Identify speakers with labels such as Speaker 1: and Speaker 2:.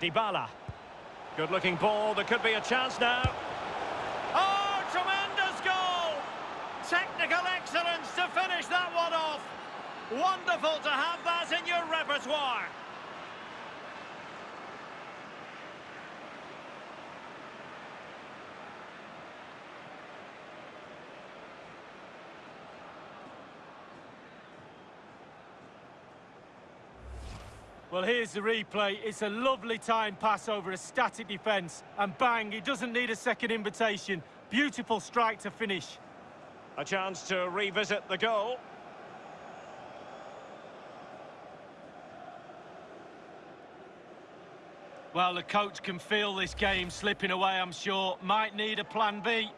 Speaker 1: Dybala. Good-looking ball, there could be a chance now. Oh, tremendous goal! Technical excellence to finish that one off. Wonderful to have that in your repertoire.
Speaker 2: Well, here's the replay. It's a lovely time pass over a static defence. And bang, he doesn't need a second invitation. Beautiful strike to finish.
Speaker 1: A chance to revisit the goal.
Speaker 2: Well, the coach can feel this game slipping away, I'm sure. Might need a plan B.